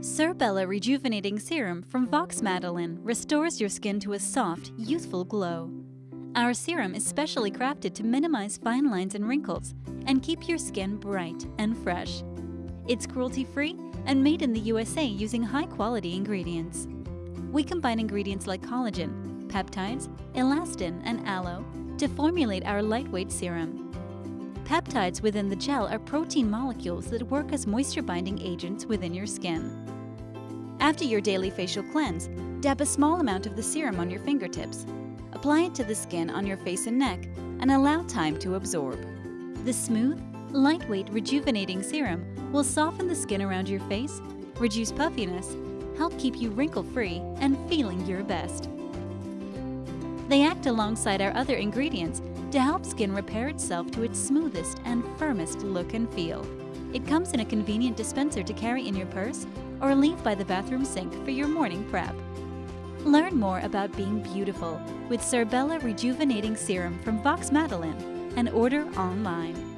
Cerbella Rejuvenating Serum from Vox Madeleine restores your skin to a soft, youthful glow. Our serum is specially crafted to minimize fine lines and wrinkles and keep your skin bright and fresh. It's cruelty-free and made in the USA using high-quality ingredients. We combine ingredients like collagen, peptides, elastin, and aloe to formulate our lightweight serum. Peptides within the gel are protein molecules that work as moisture-binding agents within your skin. After your daily facial cleanse, dab a small amount of the serum on your fingertips. Apply it to the skin on your face and neck and allow time to absorb. The smooth, lightweight, rejuvenating serum will soften the skin around your face, reduce puffiness, help keep you wrinkle-free and feeling your best. They act alongside our other ingredients to help skin repair itself to its smoothest and firmest look and feel. It comes in a convenient dispenser to carry in your purse or leave by the bathroom sink for your morning prep. Learn more about being beautiful with Cerbella Rejuvenating Serum from Vox Madeleine and order online.